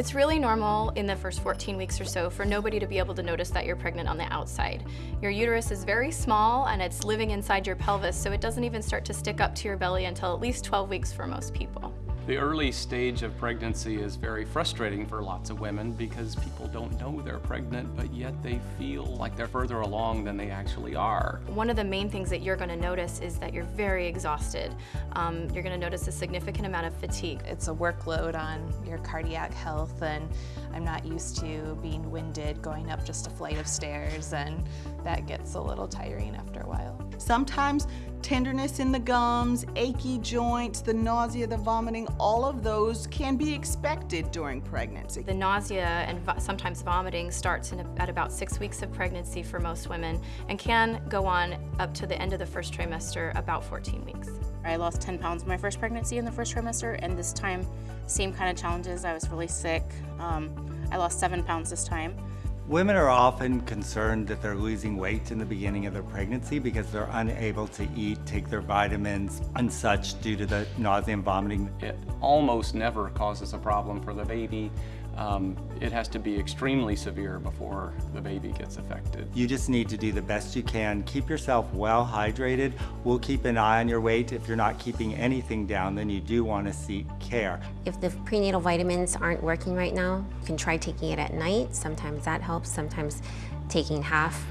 It's really normal in the first 14 weeks or so for nobody to be able to notice that you're pregnant on the outside. Your uterus is very small and it's living inside your pelvis, so it doesn't even start to stick up to your belly until at least 12 weeks for most people. The early stage of pregnancy is very frustrating for lots of women because people don't know they're pregnant, but yet they feel like they're further along than they actually are. One of the main things that you're going to notice is that you're very exhausted. Um, you're going to notice a significant amount of fatigue. It's a workload on your cardiac health and I'm not used to being winded going up just a flight of stairs and that gets a little tiring after a while. Sometimes tenderness in the gums, achy joints, the nausea, the vomiting, all of those can be expected during pregnancy. The nausea and vo sometimes vomiting starts a, at about six weeks of pregnancy for most women and can go on up to the end of the first trimester, about 14 weeks. I lost 10 pounds in my first pregnancy in the first trimester, and this time, same kind of challenges. I was really sick. Um, I lost seven pounds this time. Women are often concerned that they're losing weight in the beginning of their pregnancy because they're unable to eat, take their vitamins and such due to the nausea and vomiting. It almost never causes a problem for the baby. Um, it has to be extremely severe before the baby gets affected. You just need to do the best you can. Keep yourself well hydrated. We'll keep an eye on your weight. If you're not keeping anything down, then you do want to seek care. If the prenatal vitamins aren't working right now, you can try taking it at night. Sometimes that helps. Sometimes taking half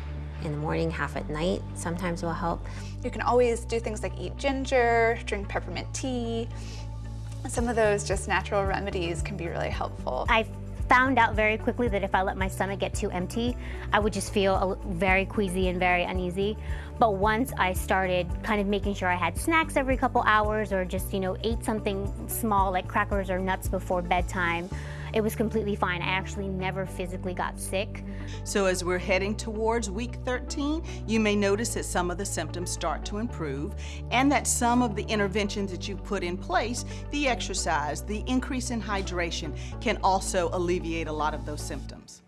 in the morning, half at night sometimes will help. You can always do things like eat ginger, drink peppermint tea, some of those just natural remedies can be really helpful. I found out very quickly that if I let my stomach get too empty, I would just feel very queasy and very uneasy. But once I started kind of making sure I had snacks every couple hours or just, you know, ate something small like crackers or nuts before bedtime, it was completely fine. I actually never physically got sick. So as we're heading towards week 13, you may notice that some of the symptoms start to improve and that some of the interventions that you've put in place, the exercise, the increase in hydration, can also alleviate a lot of those symptoms.